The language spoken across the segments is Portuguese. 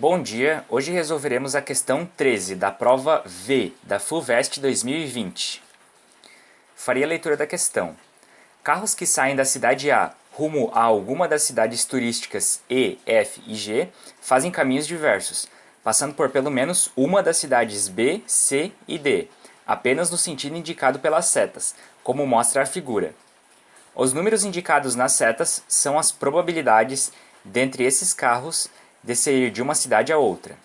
Bom dia, hoje resolveremos a questão 13 da prova V da FUVEST 2020. Faria a leitura da questão. Carros que saem da cidade A rumo a alguma das cidades turísticas E, F e G fazem caminhos diversos, passando por pelo menos uma das cidades B, C e D, apenas no sentido indicado pelas setas, como mostra a figura. Os números indicados nas setas são as probabilidades dentre esses carros de sair de uma cidade a outra.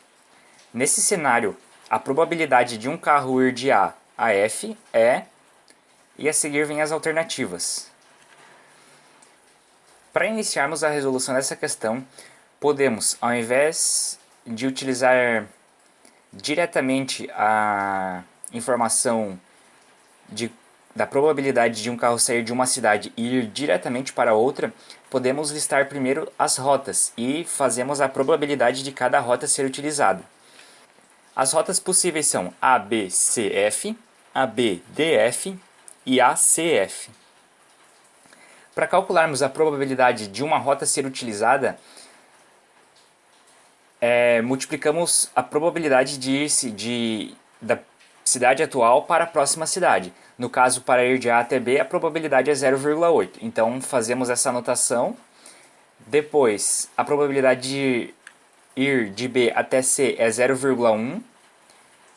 Nesse cenário, a probabilidade de um carro ir de A a F é... e a seguir vem as alternativas. Para iniciarmos a resolução dessa questão, podemos, ao invés de utilizar diretamente a informação de, da probabilidade de um carro sair de uma cidade e ir diretamente para outra, podemos listar primeiro as rotas e fazemos a probabilidade de cada rota ser utilizada. As rotas possíveis são ABCF, ABDF e ACF. Para calcularmos a probabilidade de uma rota ser utilizada, é, multiplicamos a probabilidade de ir de, da cidade atual para a próxima cidade. No caso, para ir de A até B, a probabilidade é 0,8. Então, fazemos essa anotação. Depois, a probabilidade de ir de B até C é 0,1.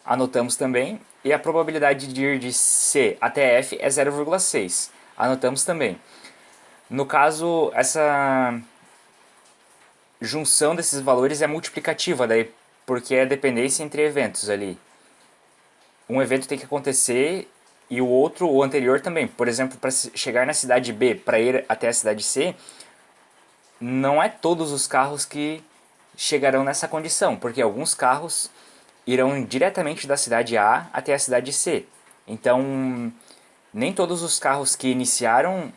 Anotamos também. E a probabilidade de ir de C até F é 0,6. Anotamos também. No caso, essa junção desses valores é multiplicativa, daí, porque é dependência entre eventos ali. Um evento tem que acontecer e o outro, o anterior também. Por exemplo, para chegar na cidade B, para ir até a cidade C, não é todos os carros que chegarão nessa condição, porque alguns carros irão diretamente da cidade A até a cidade C. Então, nem todos os carros que iniciaram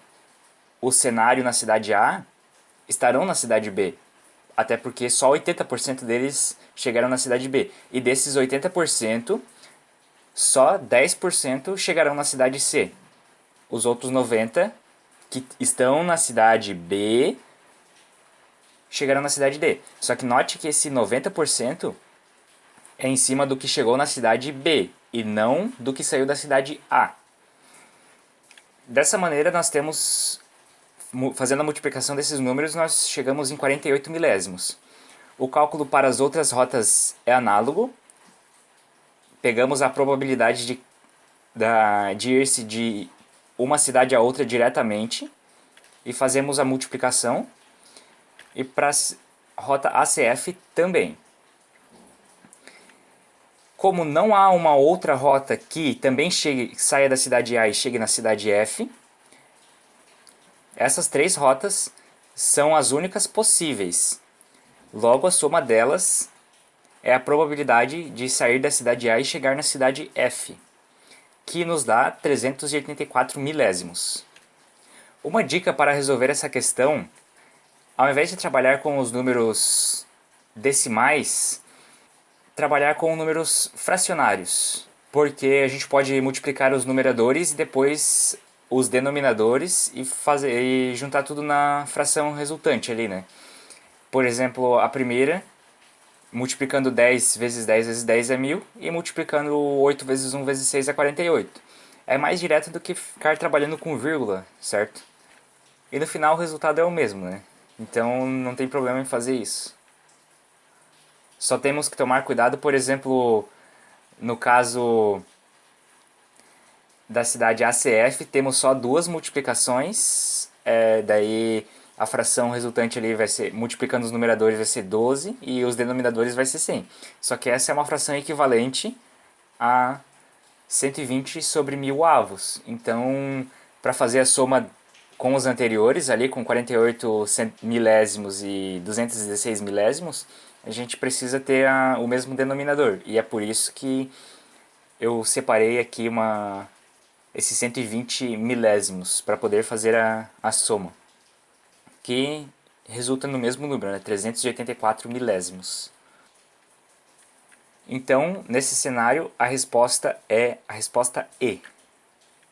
o cenário na cidade A estarão na cidade B. Até porque só 80% deles chegaram na cidade B. E desses 80%, só 10% chegarão na cidade C. Os outros 90% que estão na cidade B chegarão na cidade D. Só que note que esse 90% é em cima do que chegou na cidade B e não do que saiu da cidade A. Dessa maneira nós temos fazendo a multiplicação desses números, nós chegamos em 48 milésimos. O cálculo para as outras rotas é análogo. Pegamos a probabilidade de, da, de ir-se de uma cidade a outra diretamente e fazemos a multiplicação. E para a rota ACF também. Como não há uma outra rota que também chegue, saia da cidade A e chegue na cidade F, essas três rotas são as únicas possíveis. Logo, a soma delas é a probabilidade de sair da cidade A e chegar na cidade F, que nos dá 384 milésimos. Uma dica para resolver essa questão, ao invés de trabalhar com os números decimais, trabalhar com números fracionários, porque a gente pode multiplicar os numeradores e depois os denominadores e, fazer, e juntar tudo na fração resultante ali, né? Por exemplo, a primeira, multiplicando 10 vezes 10 vezes 10 é 1000 e multiplicando 8 vezes 1 vezes 6 é 48. É mais direto do que ficar trabalhando com vírgula, certo? E no final o resultado é o mesmo, né? Então não tem problema em fazer isso. Só temos que tomar cuidado, por exemplo, no caso da cidade ACF temos só duas multiplicações, é, daí a fração resultante ali vai ser, multiplicando os numeradores vai ser 12 e os denominadores vai ser 100. Só que essa é uma fração equivalente a 120 sobre mil avos. Então, para fazer a soma com os anteriores, ali com 48 milésimos e 216 milésimos, a gente precisa ter a, o mesmo denominador. E é por isso que eu separei aqui uma esses 120 milésimos para poder fazer a, a soma, que resulta no mesmo número, né? 384 milésimos. Então, nesse cenário, a resposta é a resposta E.